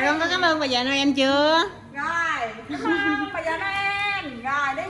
Rồi, con có cảm ơn bà già Noel chưa? rồi, cảm ơn bà già Noel